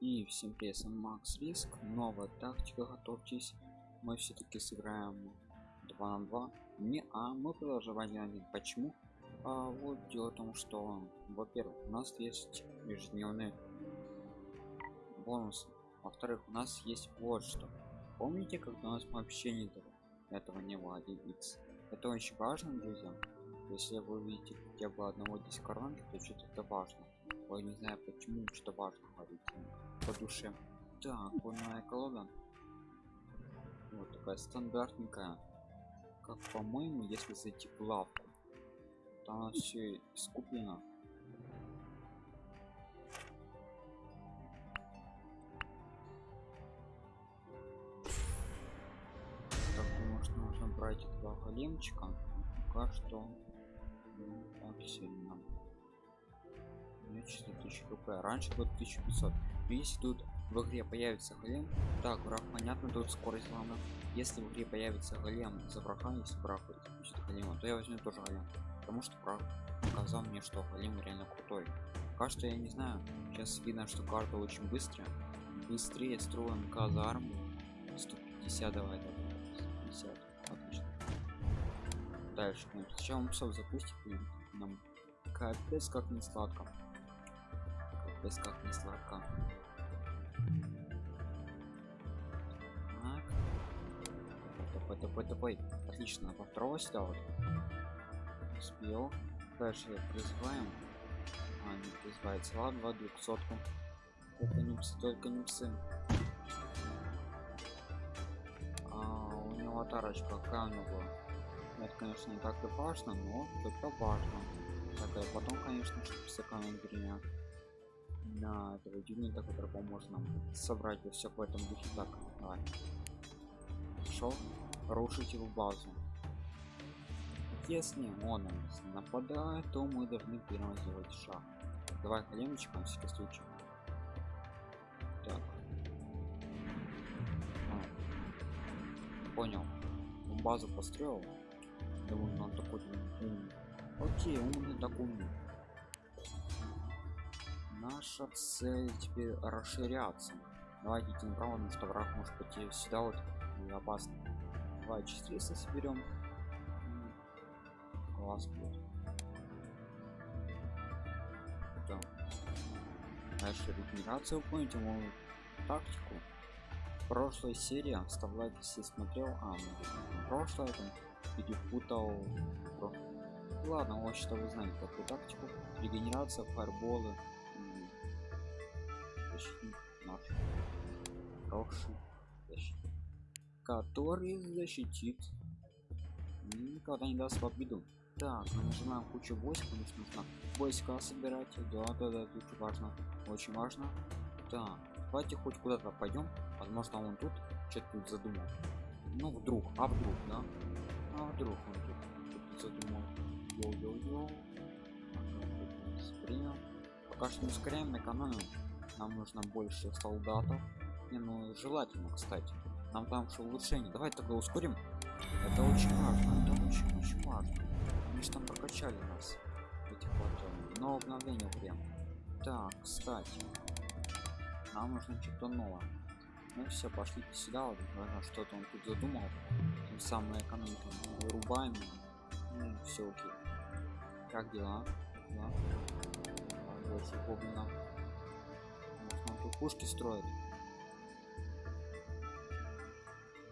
И всем привет, Макс Риск, новая тактика, готовьтесь. Мы все-таки сыграем 2 на 2. Не, а мы продолжаем 1 Почему? А вот дело в том, что, во-первых, у нас есть ежедневные бонусы. Во-вторых, у нас есть вот что. Помните, когда у нас вообще не этого, этого не было 1x? Это очень важно, друзья. Если вы увидите хотя бы одного дискоранта, то что-то это важно. Ой, не знаю почему, что важно говорить по душе. Так, вольная колода. Вот такая стандартненькая. Как по-моему, если зайти в лавку, она все искуплено. Так, думаю, что нужно брать два големчика. Пока что ну, так сильно. Мне 4000 хп. Раньше было 1500. Если тут в игре появится голем, так, враг понятно, тут скорость главное. Если в игре появится голем за врага, если враг будет голема, то я возьму тоже голем. Потому что враг показал мне, что голем реально крутой. Пока что я не знаю. Сейчас видно, что карта очень быстрая. Быстрее строим казарму. 150 давай, давай. 150. Отлично. Дальше. Ну, сначала псов запустим. Нам капец как не сладко без как не сладко Давай, давай, давай. Отлично, по второго сюда вот. Успел. Дальше призываем. А, не призывается. Ладно, двухсотку. Только не псы, только не псы. А, у него тарочка, какая у него Это, конечно, не так и важно, но это важно. Так, а потом, конечно, чтобы с экономить на этого юнита, который поможет нам собрать все в этом духе. Так, давай. Шел, рушить базу. Если он нападает, то мы должны первым сделать шаг. Давай коленочек на всякий случай. Так. А. Понял. Он базу построил. Думаю, он такой умный. Окей, умный так умный наша цель теперь расширяться давайте идти направо потому что враг может пойти сюда вот и опасно давай 400 соберем. Класс будет да. дальше регенерацию помните мою тактику. Прошлой серии ставь лайк если смотрел. А ну, прошлое там перепутал. Ладно вот что вы знаете такую тактику. Регенерация фаерболы. Защитник наш. Хороший который защитит. Никогда не даст в обиду так мы нажимаем кучу войск потому что нужно войска собирать. Да да да тут важно очень важно. Так давайте хоть куда-то пойдем. Возможно он тут что-то тут задумал. Ну вдруг а вдруг да? А вдруг он тут, тут задумал. Йо-йо-йо. Пока что не ускоряем экономим нам нужно больше солдатов. Не ну желательно кстати нам там что улучшение. Давай тогда ускорим. Это очень важно это очень очень важно. Они же там прокачали нас этих вот но обновление прям так кстати нам нужно что-то новое. Ну все пошли сюда. Вот что-то он тут задумал. Тем самым экономику вырубаем. Ну, все окей. Как дела? Да? больше гоблинов тут пушки строят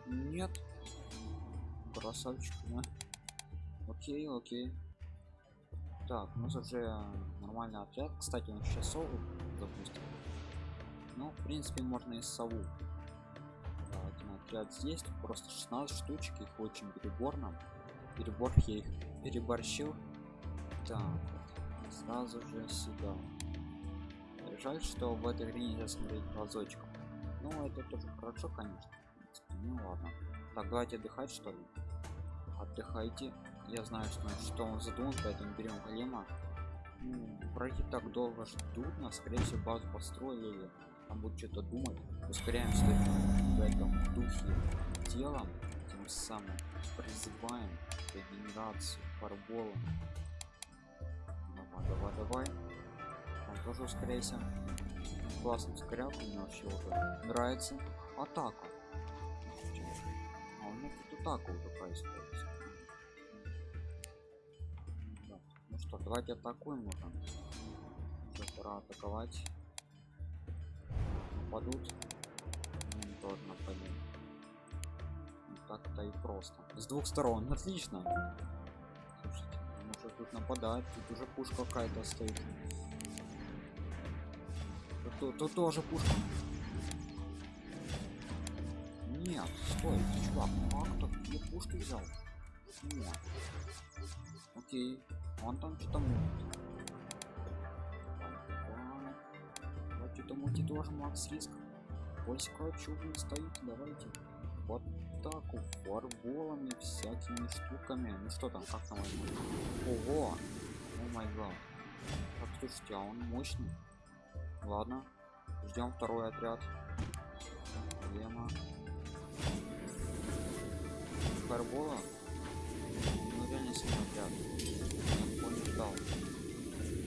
нет. Красавчик да? окей окей. Так у нас уже нормальный отряд. Кстати он сейчас сову допустим. Ну в принципе можно и сову. Да, отряд здесь. Просто 16 штучек их очень переборно. Перебор я их переборщил. Так сразу же сюда. Жаль что в этой игре нельзя смотреть глазочком. Ну это тоже хорошо конечно ну ладно. Так давайте отдыхать что ли? Отдыхайте. Я знаю что, что он задумал поэтому берем голема. Ну, враги так долго ждут нас. Скорее всего базу построили. Там будут что-то думать. Ускоряем в этом духе делом тем самым призываем регенерацию фарболом давай давай давай. Тоже ускоряйся. Классный скоряк у меня вообще уже нравится. Атака а у меня тут атака уже происходит да. ну что давайте атакуем уже уже пора атаковать. Нападут. Ну, тоже нападем так-то и просто. С двух сторон. Отлично. Слушайте, может тут нападать тут уже пушка какая-то стоит. Тут, тут тоже пушка нет стой чувак ну а где пушки взял. Нет окей он там что-то мутит. Что-то мутит тоже макс риск. Войска чудо стоит давайте. Вот так фарболами всякими штуками. Ну что там как там ого! О май гад. Так слушайте а он мощный. Ладно ждем второй отряд. Проблема фарбола ну реально сильный отряд я ждал.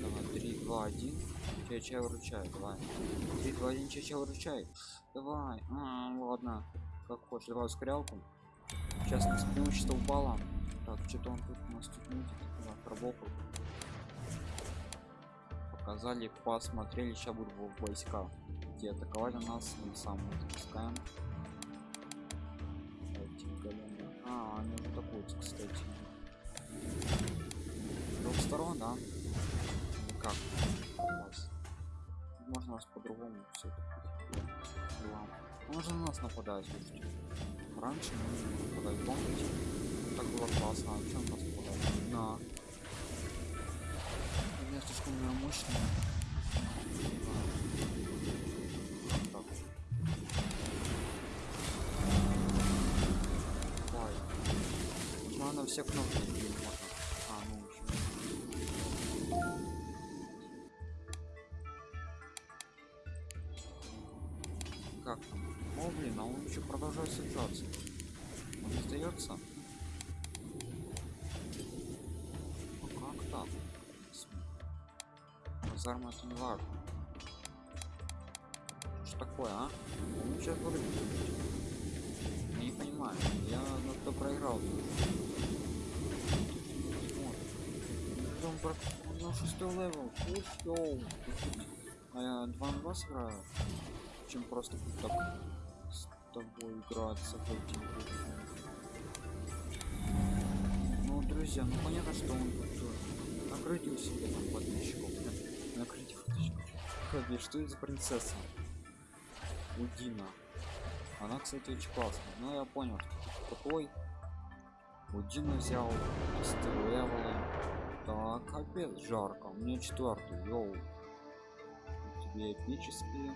Давай 3 2 1 чай чай выручай давай. 3 2 1 чай чай выручай. Давай. А, ладно. Как хочешь. Давай ускорялку сейчас нас преимущество упало. Так что-то он тут у нас тут мутит пробоку показали посмотрели. Сейчас будут войска. Где атаковали нас мы сам запускаем а они вот атакуют кстати. С двух сторон да. Или как? Можно нас по-другому все он же на нас нападает слушайте раньше мы нападали помните? Так было классно. А чем нас нападает на. Слишком у меня мощная все кнопки можно. А, ну еще. Как там? О, блин, а он еще продолжает сражаться. Он не? Ну как так? Казарма это не важно. Что такое, а? Он сейчас. Я не понимаю. Я на кто проиграл. Он про... на шестой левел. Йоу. А я 2 на 2 сыграю. Чем просто так с тобой играться эти Ну, друзья, ну понятно, что он тут накрытие себе там подписчиков. Накрытие подписчиков. Что это за принцесса? Удина. Она, кстати, очень классная. Но я понял, что такой. Удину взял, левелы. Так, капец жарко. У меня четвертый, йоу. Тебе эпические.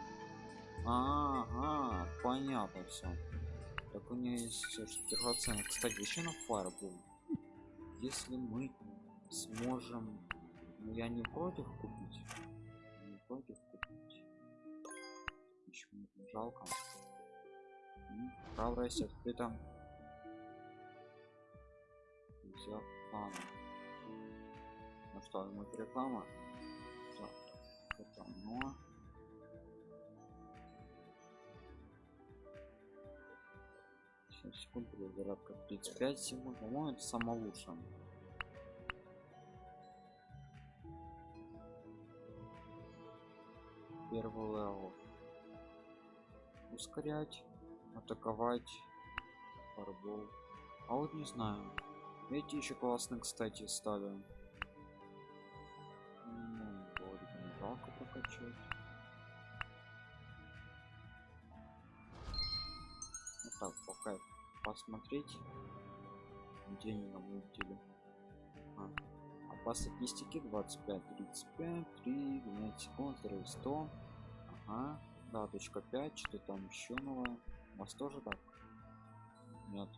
Ага, понятно все. Так у меня есть драгоценный. Кстати, еще на фаербол. Если мы сможем, ну я не против купить, не против купить. Почему жалко? Храбрость открыта. Взяв план. Ну что, мы реклама? Так, это оно. секунд зарядка 35 секунд по-моему это самое лучшее. Первый level. Ускорять атаковать fireball. А вот не знаю. Эти еще классно кстати стали жалко прокачать. Вот так пока посмотреть где они намутили а, а по статистике 25 35 3 12 секунд 100 ага да точка 5 что там еще новое у вас тоже так? Нет.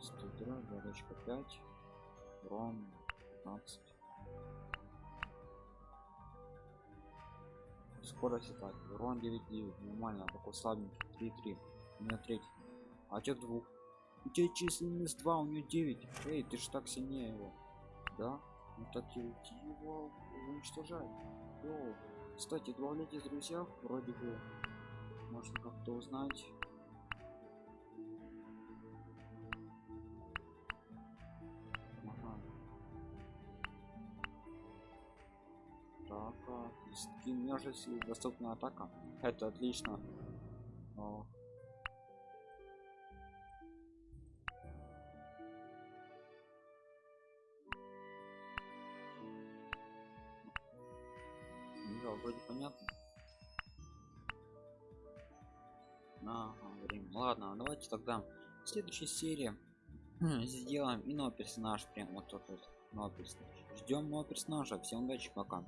103 точка 5 урон 15 скорость атаки урон 9 9 нормально такой слабенький 3 3 у меня третий. А тех двух. У тебя численность 2 у нее 9 эй ты ж так сильнее его. Да? Ну так его уничтожай Йоу. Кстати, добавляйтесь друзья, вроде бы можно как-то узнать. А, скин множество доступна атака. Это отлично. О. Ну Да, вроде понятно. Ага, время. Ладно, давайте тогда в следующей серии сделаем и новый персонаж. Прям вот тот вот новый персонаж. Ждем нового персонажа. Всем удачи, пока.